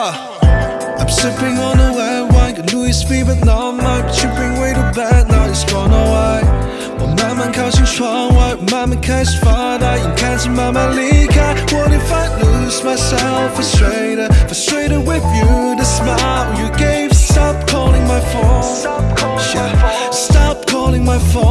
I'm sipping on the red wine, got Louis V, but not mine. But you bring way too bad, now it's gone away. 我慢慢靠近窗外，慢慢开始发呆，眼看着慢慢离开。What if I lose myself, frustrated, frustrated with you? The smile you gave, stop calling my phone. Yeah, stop calling my phone.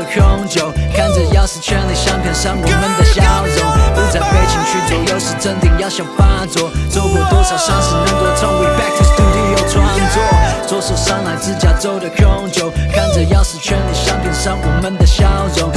自加州的红酒，看着钥匙圈里想看上我们的笑容，不再被情绪左右时，镇定要想发作。走过多少伤势，能多从 We back to studio 创作。左手上来自加州的空酒，看着钥匙圈里想点上我们的笑容，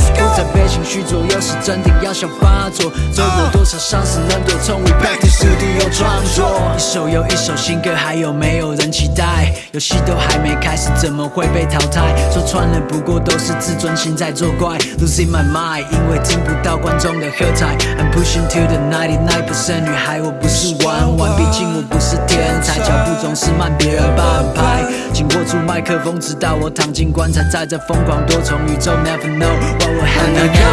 情绪左右是真定要想发作。走过多少伤势，能多从 We back to studio 创作。一首又一首新歌，还有没有人期待？游戏都还没开始，怎么会被淘汰？说穿了，不过都是自尊心在作怪。Losing my mind，因为听不到观众的喝彩。I'm pushing to the ninety nine percent，女孩我不是玩玩，毕竟我不是天才，脚步总是慢，别人半拍。紧握住麦克风，直到我躺进棺材，在这疯狂多重宇宙，Never know what will happen I'm